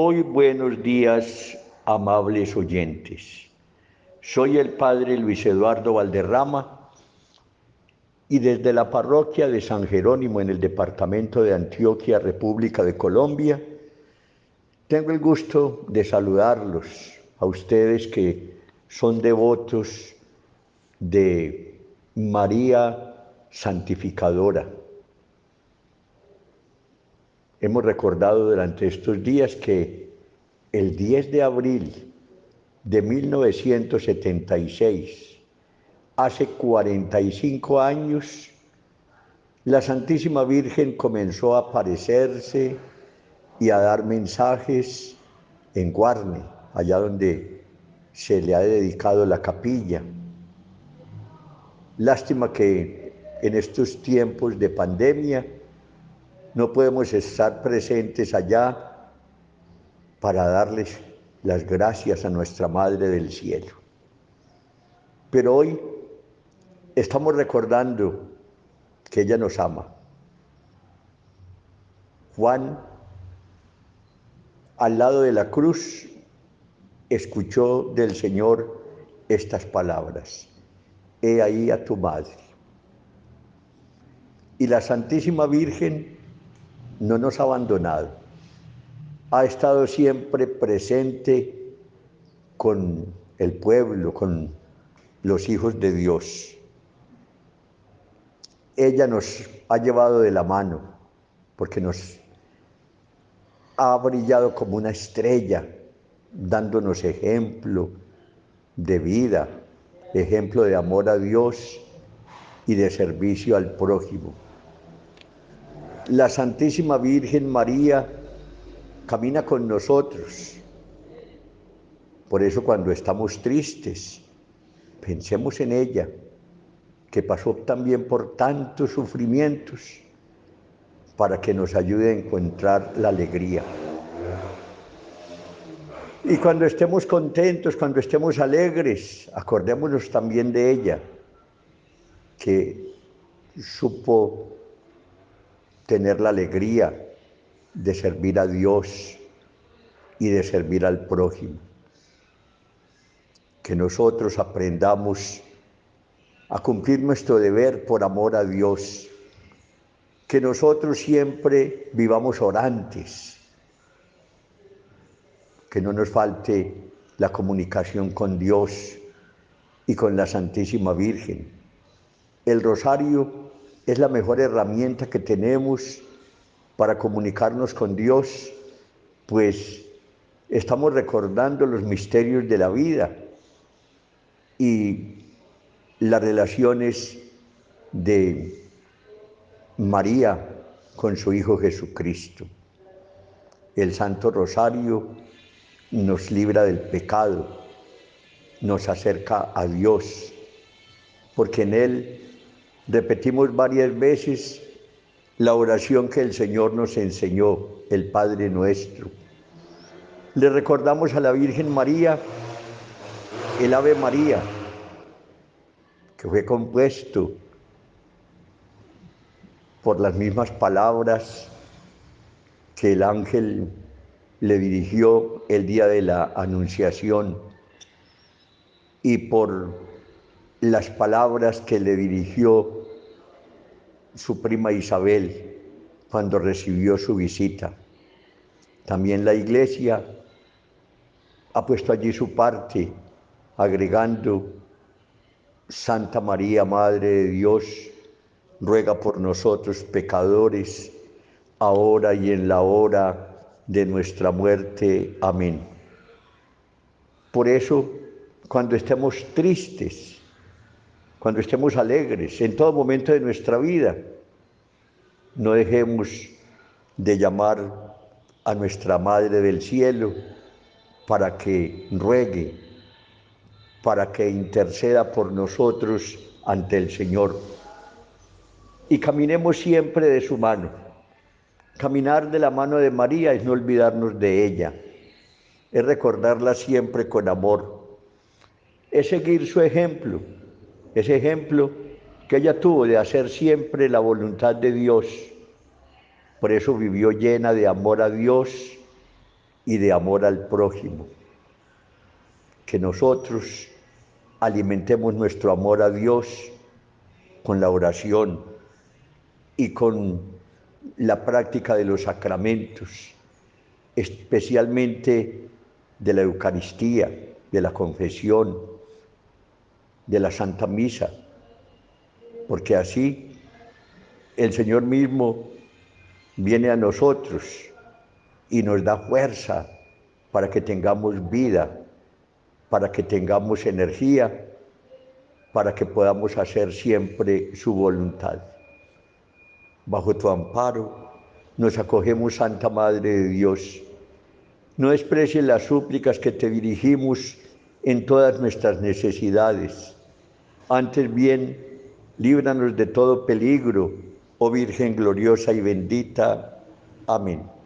Muy buenos días, amables oyentes. Soy el padre Luis Eduardo Valderrama y desde la parroquia de San Jerónimo en el departamento de Antioquia, República de Colombia, tengo el gusto de saludarlos a ustedes que son devotos de María Santificadora Hemos recordado durante estos días que el 10 de abril de 1976, hace 45 años, la Santísima Virgen comenzó a aparecerse y a dar mensajes en Guarne, allá donde se le ha dedicado la capilla. Lástima que en estos tiempos de pandemia no podemos estar presentes allá para darles las gracias a nuestra Madre del Cielo. Pero hoy estamos recordando que ella nos ama. Juan, al lado de la cruz, escuchó del Señor estas palabras. He ahí a tu madre. Y la Santísima Virgen no nos ha abandonado, ha estado siempre presente con el pueblo, con los hijos de Dios. Ella nos ha llevado de la mano porque nos ha brillado como una estrella, dándonos ejemplo de vida, ejemplo de amor a Dios y de servicio al prójimo la Santísima Virgen María camina con nosotros. Por eso cuando estamos tristes, pensemos en ella, que pasó también por tantos sufrimientos para que nos ayude a encontrar la alegría. Y cuando estemos contentos, cuando estemos alegres, acordémonos también de ella, que supo tener la alegría de servir a Dios y de servir al prójimo. Que nosotros aprendamos a cumplir nuestro deber por amor a Dios. Que nosotros siempre vivamos orantes. Que no nos falte la comunicación con Dios y con la Santísima Virgen. El rosario es la mejor herramienta que tenemos para comunicarnos con Dios, pues estamos recordando los misterios de la vida y las relaciones de María con su Hijo Jesucristo. El Santo Rosario nos libra del pecado, nos acerca a Dios, porque en Él Repetimos varias veces la oración que el Señor nos enseñó, el Padre nuestro. Le recordamos a la Virgen María el Ave María, que fue compuesto por las mismas palabras que el ángel le dirigió el día de la anunciación y por las palabras que le dirigió su prima Isabel cuando recibió su visita. También la iglesia ha puesto allí su parte, agregando, Santa María, Madre de Dios, ruega por nosotros pecadores, ahora y en la hora de nuestra muerte. Amén. Por eso, cuando estemos tristes, cuando estemos alegres, en todo momento de nuestra vida. No dejemos de llamar a nuestra Madre del Cielo para que ruegue, para que interceda por nosotros ante el Señor. Y caminemos siempre de su mano. Caminar de la mano de María es no olvidarnos de ella, es recordarla siempre con amor, es seguir su ejemplo ese ejemplo que ella tuvo de hacer siempre la voluntad de Dios. Por eso vivió llena de amor a Dios y de amor al prójimo. Que nosotros alimentemos nuestro amor a Dios con la oración y con la práctica de los sacramentos, especialmente de la Eucaristía, de la confesión, de la Santa Misa, porque así el Señor mismo viene a nosotros y nos da fuerza para que tengamos vida, para que tengamos energía, para que podamos hacer siempre su voluntad. Bajo tu amparo nos acogemos, Santa Madre de Dios. No desprecies las súplicas que te dirigimos en todas nuestras necesidades. Antes bien, líbranos de todo peligro, oh Virgen gloriosa y bendita. Amén.